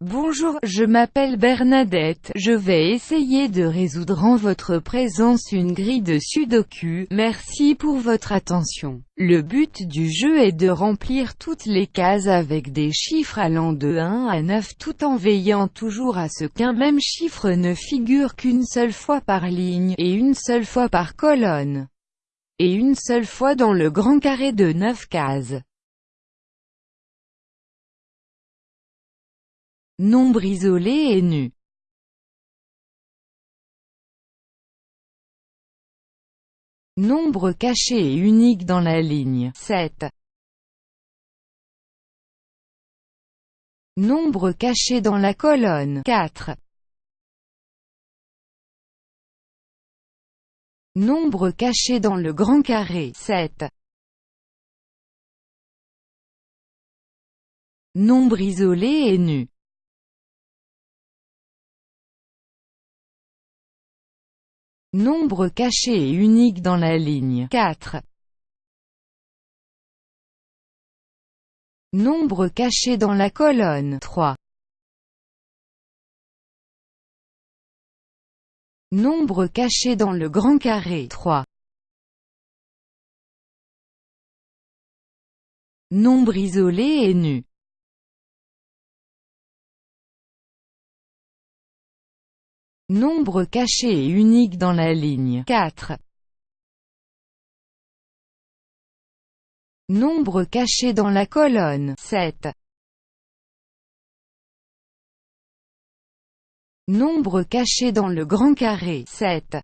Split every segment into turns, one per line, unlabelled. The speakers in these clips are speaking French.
Bonjour, je m'appelle Bernadette, je vais essayer de résoudre en votre présence une grille de sudoku, merci pour votre attention. Le but du jeu est de remplir toutes les cases avec des chiffres allant de 1 à 9 tout en veillant toujours à ce qu'un même chiffre ne figure qu'une seule fois par ligne, et une seule fois par colonne, et une seule fois dans le grand carré de 9 cases. Nombre isolé et nu. Nombre caché et unique dans la ligne 7. Nombre caché dans la colonne 4. Nombre caché dans le grand carré 7. Nombre isolé et nu. Nombre caché et unique dans la ligne 4. Nombre caché dans la colonne 3. Nombre caché dans le grand carré 3. Nombre isolé et nu. Nombre caché et unique dans la ligne 4. Nombre caché dans la colonne 7. Nombre caché dans le grand carré 7.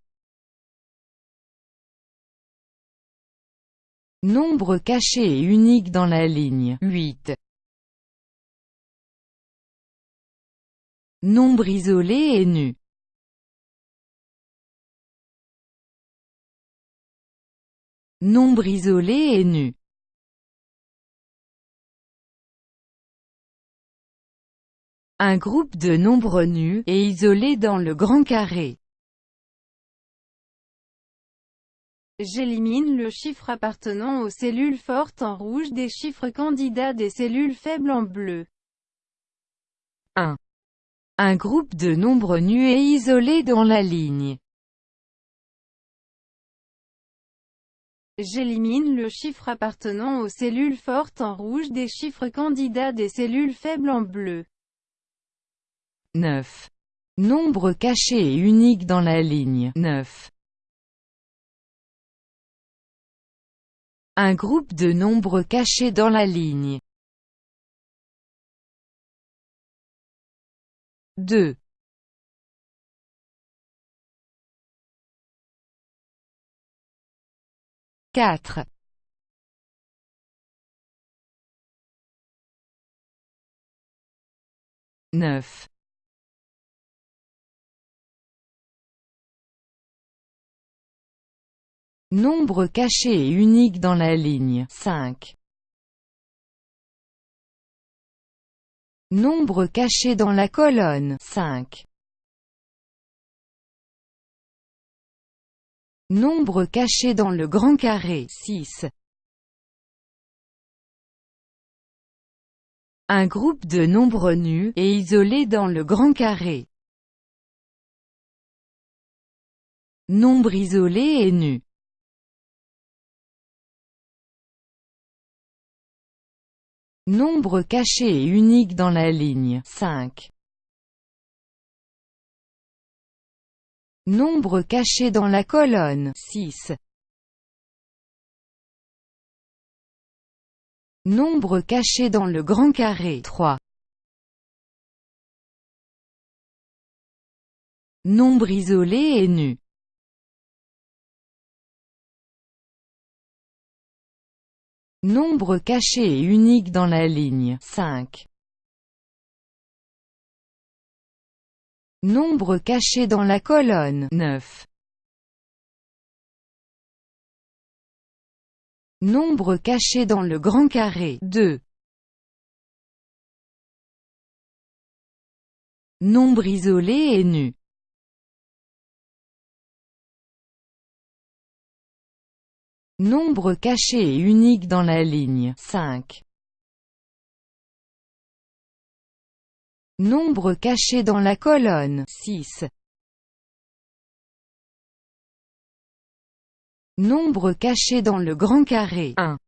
Nombre caché et unique dans la ligne 8. Nombre isolé et nu. Nombre isolé et nu. Un groupe de nombres nus, et isolés dans le grand carré.
J'élimine le chiffre appartenant aux cellules fortes en rouge des chiffres candidats des cellules faibles en bleu.
1. Un groupe de nombres nus et isolés dans la ligne.
J'élimine le chiffre appartenant aux cellules fortes en rouge des chiffres candidats des cellules faibles en bleu.
9. Nombre caché et unique dans la ligne 9. Un groupe de nombres cachés dans la ligne 2. 4. Neuf. Nombre caché et unique dans la ligne 5. Nombre caché dans la colonne 5. Nombre caché dans le grand carré 6. Un groupe de nombres nus, et isolés dans le grand carré. Nombre isolé et nu. Nombre caché et unique dans la ligne 5. Nombre caché dans la colonne 6. Nombre caché dans le grand carré 3. Nombre isolé et nu. Nombre caché et unique dans la ligne 5. Nombre caché dans la colonne 9. Nombre caché dans le grand carré 2. Nombre isolé et nu. Nombre caché et unique dans la ligne 5. Nombre caché dans la colonne 6. Nombre caché dans le grand carré 1.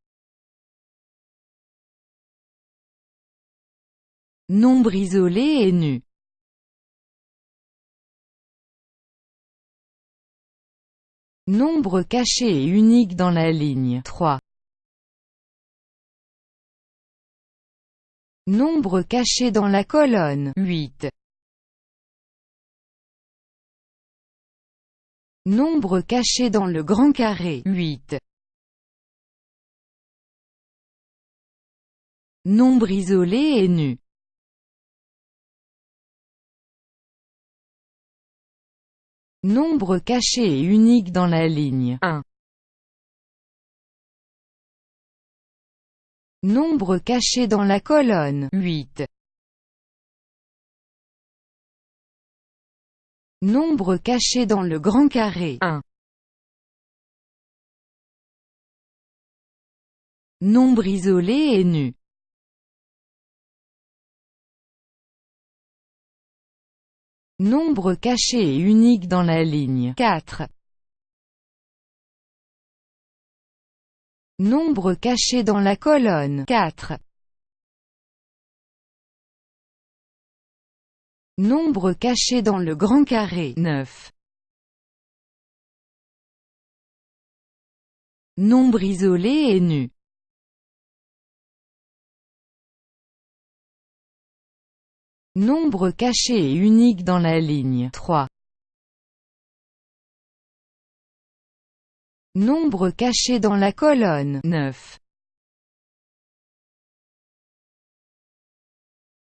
Nombre isolé et nu Nombre caché et unique dans la ligne 3. Nombre caché dans la colonne 8. Nombre caché dans le grand carré 8. Nombre isolé et nu Nombre caché et unique dans la ligne 1. Nombre caché dans la colonne 8. Nombre caché dans le grand carré 1. Nombre isolé et nu Nombre caché et unique dans la ligne 4. Nombre caché dans la colonne 4. Nombre caché dans le grand carré 9. Nombre isolé et nu Nombre caché et unique dans la ligne 3. Nombre caché dans la colonne 9.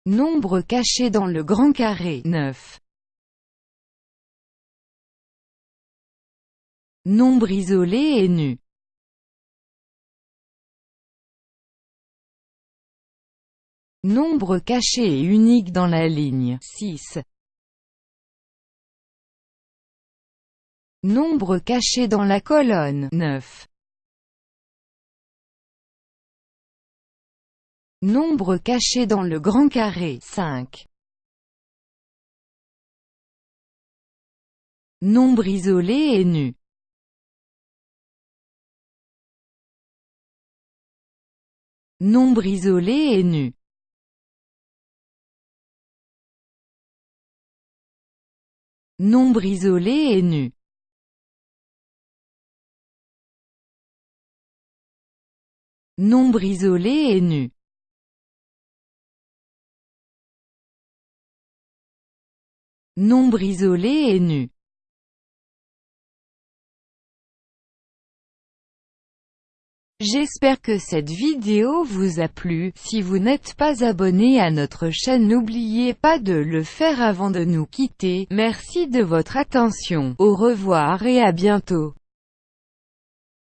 Nombre caché dans le grand carré 9. Nombre isolé et nu Nombre caché et unique dans la ligne 6. Nombre caché dans la colonne. 9. Nombre caché dans le grand carré. 5. Nombre isolé et nu. Nombre isolé et nu. Nombre isolé et nu Nombre isolé et nu. Nombre isolé et nu. J'espère que cette vidéo vous a plu, si vous n'êtes pas abonné à notre chaîne n'oubliez pas de le faire avant de nous quitter, merci de votre attention, au revoir et à bientôt.